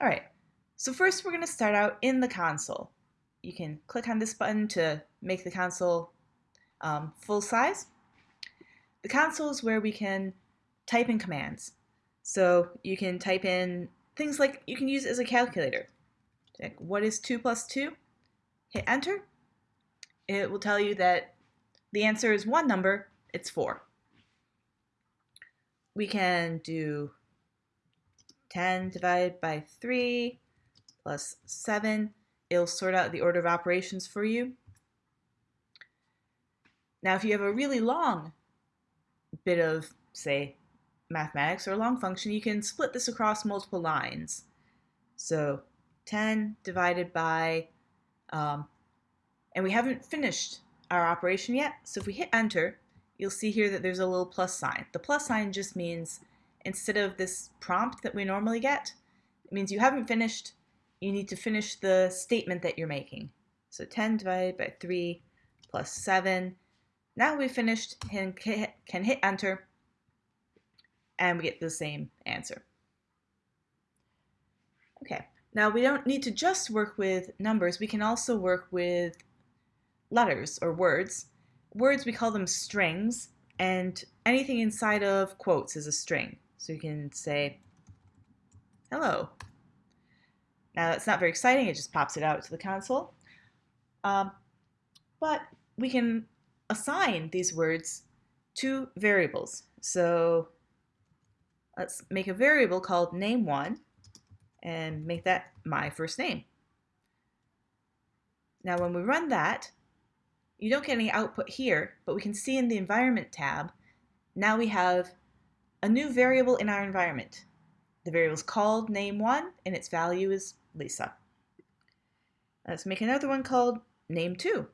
All right, so first we're going to start out in the console. You can click on this button to make the console um, full size. The console is where we can type in commands. So you can type in things like you can use as a calculator. Like what is 2 plus 2? Hit enter. It will tell you that the answer is one number, it's 4. We can do 10 divided by 3 plus 7. It'll sort out the order of operations for you. Now, if you have a really long bit of, say, mathematics or a long function, you can split this across multiple lines. So 10 divided by, um, and we haven't finished our operation yet, so if we hit enter, you'll see here that there's a little plus sign. The plus sign just means instead of this prompt that we normally get, it means you haven't finished, you need to finish the statement that you're making. So 10 divided by 3 plus 7. Now we've finished and can hit enter and we get the same answer. Okay, now we don't need to just work with numbers, we can also work with letters or words. Words, we call them strings, and anything inside of quotes is a string. So you can say, hello. Now that's not very exciting, it just pops it out to the console. Um, but we can assign these words to variables. So let's make a variable called name1 and make that my first name. Now when we run that, you don't get any output here, but we can see in the environment tab, now we have a new variable in our environment. The variable is called name1 and its value is Lisa. Uh, let's make another one called name2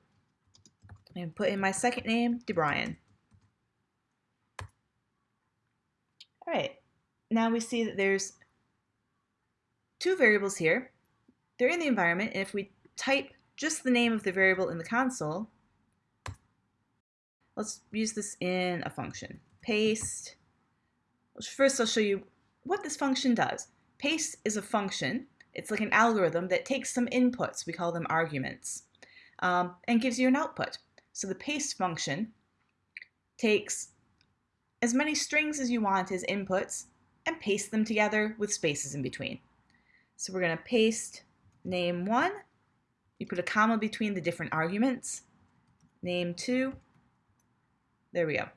and put in my second name, DeBruine. All right, now we see that there's two variables here. They're in the environment, and if we type just the name of the variable in the console, let's use this in a function. Paste. First, I'll show you what this function does. Paste is a function. It's like an algorithm that takes some inputs, we call them arguments, um, and gives you an output. So the paste function takes as many strings as you want as inputs and paste them together with spaces in between. So we're going to paste name 1. You put a comma between the different arguments. Name 2. There we go.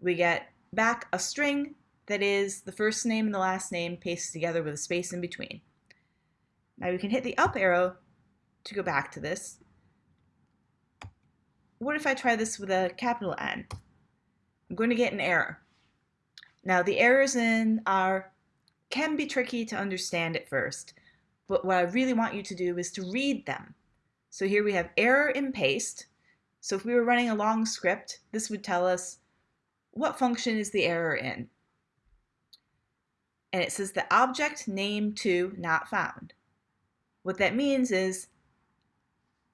We get back a string that is the first name and the last name pasted together with a space in between. Now we can hit the up arrow to go back to this. What if I try this with a capital N? I'm going to get an error. Now the errors in R can be tricky to understand at first, but what I really want you to do is to read them. So here we have error in paste. So if we were running a long script, this would tell us what function is the error in. And it says the object name to not found. What that means is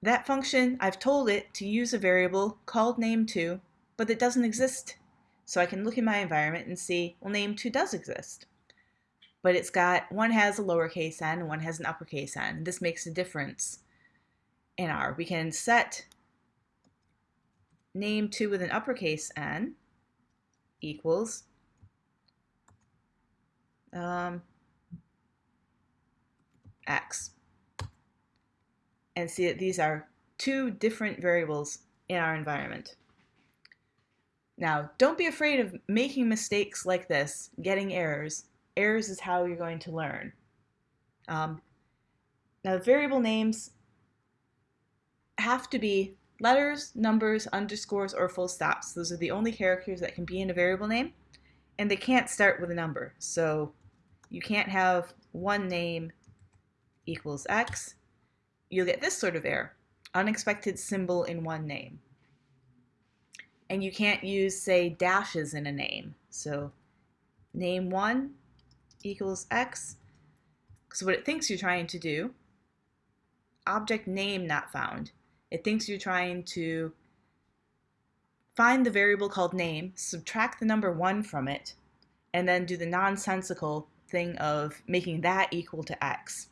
that function, I've told it to use a variable called name2, but it doesn't exist so I can look in my environment and see, well, name2 does exist. But it's got, one has a lowercase n and one has an uppercase n. This makes a difference in R. We can set name2 with an uppercase n equals um, x. And see that these are two different variables in our environment. Now, don't be afraid of making mistakes like this, getting errors. Errors is how you're going to learn. Um, now, variable names have to be letters, numbers, underscores, or full stops. Those are the only characters that can be in a variable name, and they can't start with a number. So you can't have one name equals x. You'll get this sort of error, unexpected symbol in one name and you can't use, say, dashes in a name. So name 1 equals x. So what it thinks you're trying to do, object name not found, it thinks you're trying to find the variable called name, subtract the number 1 from it, and then do the nonsensical thing of making that equal to x.